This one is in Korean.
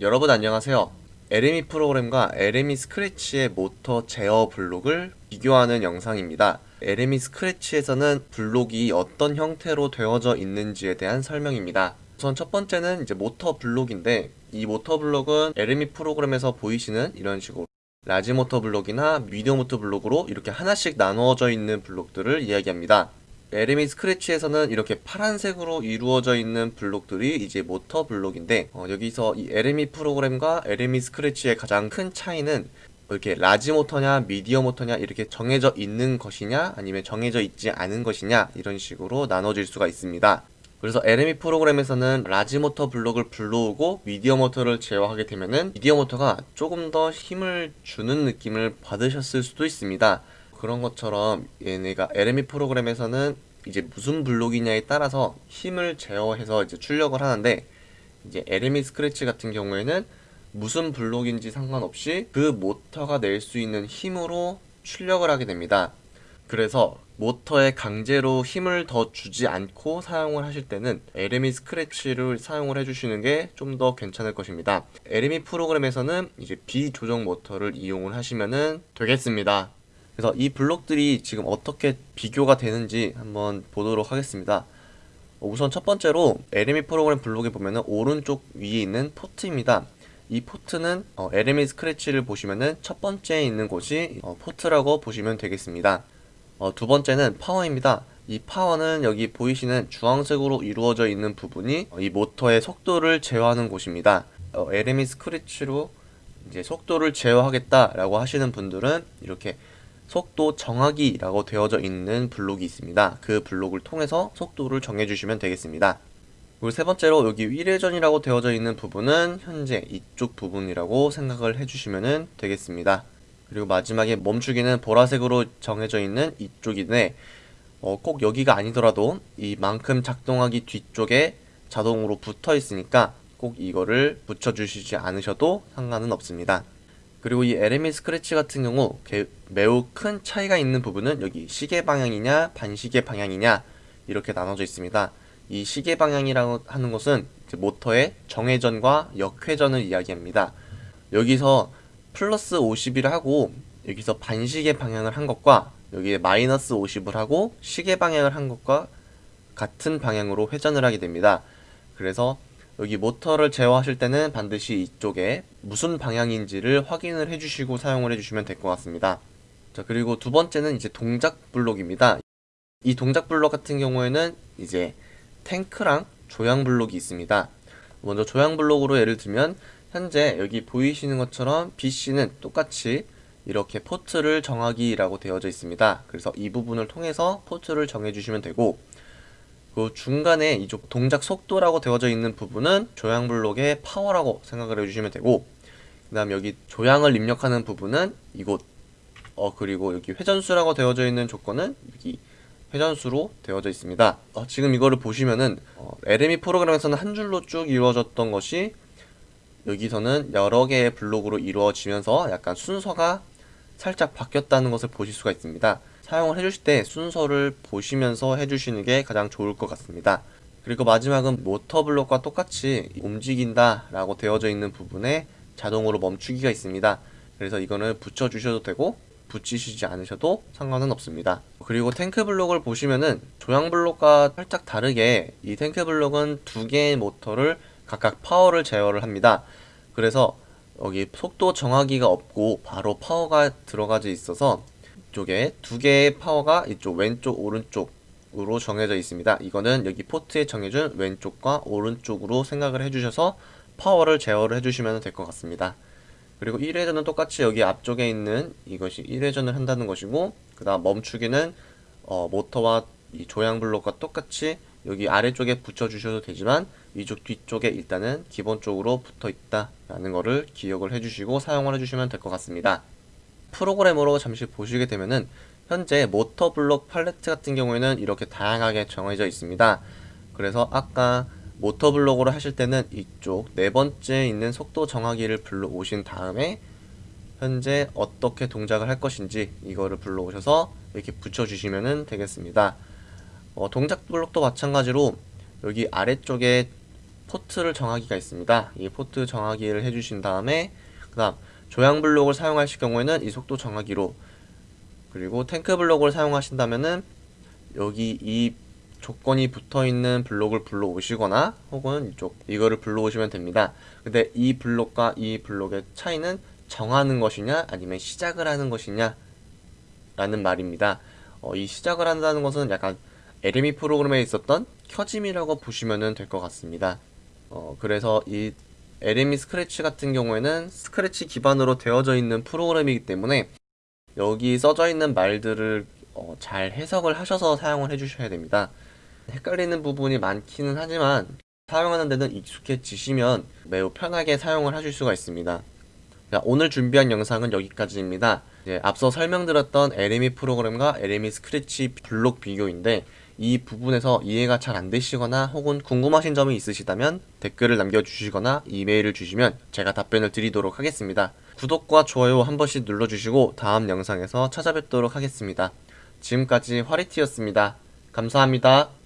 여러분 안녕하세요. LME 프로그램과 LME 스크래치의 모터 제어 블록을 비교하는 영상입니다. LME 스크래치에서는 블록이 어떤 형태로 되어져 있는지에 대한 설명입니다. 우선 첫 번째는 이제 모터 블록인데 이 모터 블록은 LME 프로그램에서 보이시는 이런 식으로 large 모터 블록이나 medium 모터 블록으로 이렇게 하나씩 나누어져 있는 블록들을 이야기합니다. LME 스크래치에서는 이렇게 파란색으로 이루어져 있는 블록들이 이제 모터 블록인데 어, 여기서 이 LME 프로그램과 LME 스크래치의 가장 큰 차이는 이렇게 large 모터냐 medium 모터냐 이렇게 정해져 있는 것이냐 아니면 정해져 있지 않은 것이냐 이런 식으로 나눠질 수가 있습니다. 그래서 LME 프로그램에서는 large 모터 블록을 불러오고 medium 모터를 제어하게 되면은 medium 모터가 조금 더 힘을 주는 느낌을 받으셨을 수도 있습니다. 그런 것처럼 얘네가 LME 프로그램에서는 이제 무슨 블록이냐에 따라서 힘을 제어해서 이제 출력을 하는데 이제 LME 스크래치 같은 경우에는 무슨 블록인지 상관없이 그 모터가 낼 수 있는 힘으로 출력을 하게 됩니다. 그래서 모터에 강제로 힘을 더 주지 않고 사용을 하실 때는 LME 스크래치를 사용을 해주시는 게 좀 더 괜찮을 것입니다. LME 프로그램에서는 이제 비조정 모터를 이용을 하시면 되겠습니다. 그래서 이 블록들이 지금 어떻게 비교가 되는지 한번 보도록 하겠습니다. 우선 첫 번째로 LME 프로그램 블록에 보면은 오른쪽 위에 있는 포트입니다. 이 포트는 어, LME 스크래치를 보시면은 첫 번째에 있는 곳이 어, 포트라고 보시면 되겠습니다. 어, 두 번째는 파워입니다. 이 파워는 여기 보이시는 주황색으로 이루어져 있는 부분이 어, 이 모터의 속도를 제어하는 곳입니다. 어, LME 스크래치로 이제 속도를 제어하겠다라고 하시는 분들은 이렇게 속도 정하기라고 되어져 있는 블록이 있습니다. 그 블록을 통해서 속도를 정해주시면 되겠습니다. 그리고 세 번째로 여기 위례전이라고 되어져 있는 부분은 현재 이쪽 부분이라고 생각을 해주시면 되겠습니다. 그리고 마지막에 멈추기는 보라색으로 정해져 있는 이쪽인데 어, 꼭 여기가 아니더라도 이만큼 작동하기 뒤쪽에 자동으로 붙어 있으니까 꼭 이거를 붙여주시지 않으셔도 상관은 없습니다. 그리고 이 LME 스크래치 같은 경우 매우 큰 차이가 있는 부분은 여기 시계 방향이냐 반시계 방향이냐 이렇게 나눠져 있습니다. 이 시계 방향이라고 하는 것은 모터의 정회전과 역회전을 이야기합니다. 여기서 플러스 50을 하고 여기서 반시계 방향을 한 것과 여기에 마이너스 50을 하고 시계 방향을 한 것과 같은 방향으로 회전을 하게 됩니다. 그래서 여기 모터를 제어하실 때는 반드시 이쪽에 무슨 방향인지를 확인을 해주시고 사용을 해주시면 될 것 같습니다. 자 그리고 두 번째는 이제 동작 블록입니다. 이 동작 블록 같은 경우에는 이제 탱크랑 조향 블록이 있습니다. 먼저 조향 블록으로 예를 들면 현재 여기 보이시는 것처럼 BC는 똑같이 이렇게 포트를 정하기라고 되어져 있습니다. 그래서 이 부분을 통해서 포트를 정해주시면 되고 그 중간에 이쪽 동작 속도라고 되어져 있는 부분은 조향 블록의 파워라고 생각을 해주시면 되고 그 다음 여기 조향을 입력하는 부분은 이곳 어 그리고 여기 회전수라고 되어져 있는 조건은 여기 회전수로 되어져 있습니다. 어, 지금 이거를 보시면은 어, LME 프로그램에서는 한 줄로 쭉 이루어졌던 것이 여기서는 여러 개의 블록으로 이루어지면서 약간 순서가 살짝 바뀌었다는 것을 보실 수가 있습니다 사용을 해주실 때 순서를 보시면서 해주시는 게 가장 좋을 것 같습니다. 그리고 마지막은 모터 블록과 똑같이 움직인다 라고 되어져 있는 부분에 자동으로 멈추기가 있습니다. 그래서 이거는 붙여주셔도 되고 붙이시지 않으셔도 상관은 없습니다. 그리고 탱크 블록을 보시면은 조향 블록과 살짝 다르게 이 탱크 블록은 두 개의 모터를 각각 파워를 제어를 합니다. 그래서 여기 속도 정하기가 없고 바로 파워가 들어가져 있어서 이쪽에 두 개의 파워가 이쪽 왼쪽 오른쪽으로 정해져 있습니다. 이거는 여기 포트에 정해준 왼쪽과 오른쪽으로 생각을 해주셔서 파워를 제어를 해주시면 될 것 같습니다. 그리고 1회전은 똑같이 여기 앞쪽에 있는 이것이 1회전을 한다는 것이고 그 다음 멈추기는 어, 모터와 이 조향 블록과 똑같이 여기 아래쪽에 붙여주셔도 되지만 이쪽 뒤쪽에 일단은 기본적으로 붙어 있다 라는 거를 기억을 해주시고 사용을 해주시면 될 것 같습니다. 프로그램으로 잠시 보시게 되면은 현재 모터 블록 팔레트 같은 경우에는 이렇게 다양하게 정해져 있습니다. 그래서 아까 모터 블록으로 하실 때는 이쪽 네 번째 있는 속도 정하기를 불러오신 다음에 현재 어떻게 동작을 할 것인지 이거를 불러오셔서 이렇게 붙여주시면 되겠습니다. 어, 동작 블록도 마찬가지로 여기 아래쪽에 포트를 정하기가 있습니다. 이 포트 정하기를 해주신 다음에 그 다음 조향 블록을 사용하실 경우에는 이 속도 정하기로 그리고 탱크 블록을 사용하신다면은 여기 이 조건이 붙어 있는 블록을 불러 오시거나 혹은 이쪽 이거를 불러 오시면 됩니다. 근데 이 블록과 이 블록의 차이는 정하는 것이냐 아니면 시작을 하는 것이냐 라는 말입니다. 어, 이 시작을 한다는 것은 약간 LME 프로그램에 있었던 켜짐이라고 보시면 될 것 같습니다. 어, 그래서 이 LME 스크래치 같은 경우에는 스크래치 기반으로 되어져 있는 프로그램이기 때문에 여기 써져 있는 말들을 어, 잘 해석을 하셔서 사용을 해주셔야 됩니다. 헷갈리는 부분이 많기는 하지만 사용하는 데는 익숙해지시면 매우 편하게 사용을 하실 수가 있습니다. 자, 오늘 준비한 영상은 여기까지입니다. 앞서 설명드렸던 LME 프로그램과 LME 스크래치 블록 비교인데 이 부분에서 이해가 잘 안 되시거나 혹은 궁금하신 점이 있으시다면 댓글을 남겨주시거나 이메일을 주시면 제가 답변을 드리도록 하겠습니다. 구독과 좋아요 한 번씩 눌러주시고 다음 영상에서 찾아뵙도록 하겠습니다. 지금까지 화리티였습니다. 감사합니다.